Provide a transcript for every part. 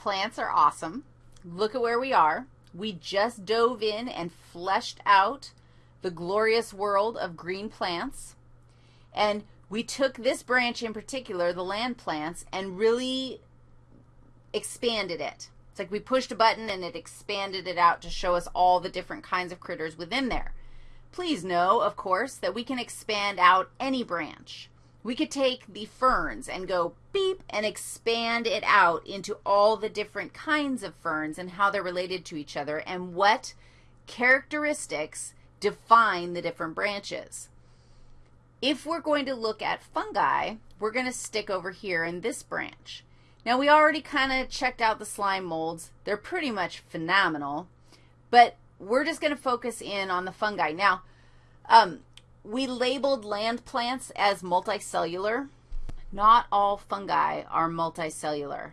plants are awesome. Look at where we are. We just dove in and fleshed out the glorious world of green plants. And we took this branch in particular, the land plants, and really expanded it. It's like we pushed a button and it expanded it out to show us all the different kinds of critters within there. Please know, of course, that we can expand out any branch. We could take the ferns and go beep and expand it out into all the different kinds of ferns and how they're related to each other and what characteristics define the different branches. If we're going to look at fungi, we're going to stick over here in this branch. Now, we already kind of checked out the slime molds. They're pretty much phenomenal, but we're just going to focus in on the fungi. Now, um, we labeled land plants as multicellular. Not all fungi are multicellular.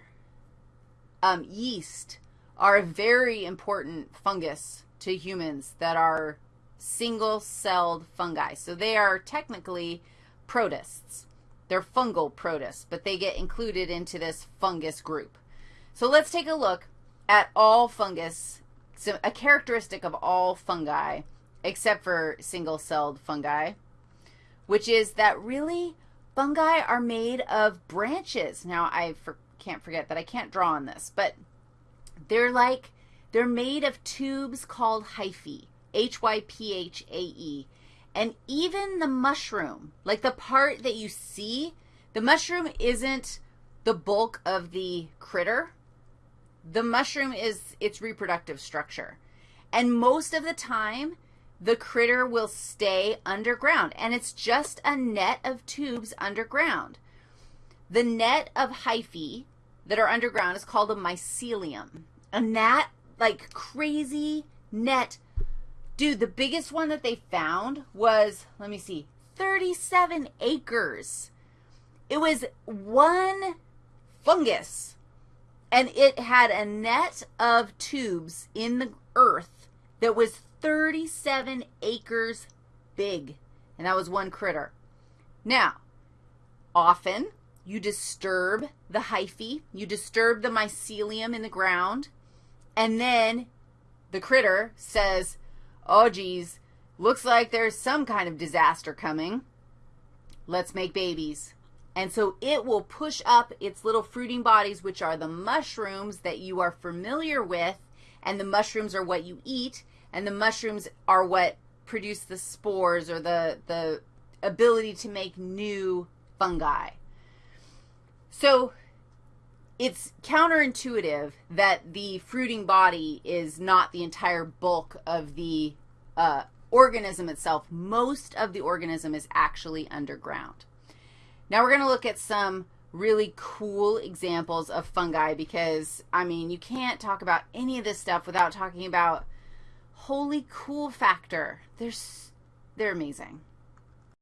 Um, yeast are a very important fungus to humans that are single-celled fungi. So they are technically protists. They're fungal protists, but they get included into this fungus group. So let's take a look at all fungus, so a characteristic of all fungi, except for single-celled fungi, which is that really fungi are made of branches. Now, I for, can't forget that I can't draw on this, but they're like, they're made of tubes called hyphae. H-Y-P-H-A-E. And even the mushroom, like the part that you see, the mushroom isn't the bulk of the critter. The mushroom is its reproductive structure. And most of the time, the critter will stay underground, and it's just a net of tubes underground. The net of hyphae that are underground is called a mycelium, and that, like, crazy net Dude, the biggest one that they found was, let me see, 37 acres. It was one fungus, and it had a net of tubes in the earth that was 37 acres big, and that was one critter. Now, often you disturb the hyphae, you disturb the mycelium in the ground, and then the critter says, Oh, geez, looks like there's some kind of disaster coming. Let's make babies. And so it will push up its little fruiting bodies, which are the mushrooms that you are familiar with, and the mushrooms are what you eat, and the mushrooms are what produce the spores or the, the ability to make new fungi. So it's counterintuitive that the fruiting body is not the entire bulk of the uh, organism itself. Most of the organism is actually underground. Now we're going to look at some really cool examples of fungi because, I mean, you can't talk about any of this stuff without talking about holy cool factor. They're, they're amazing.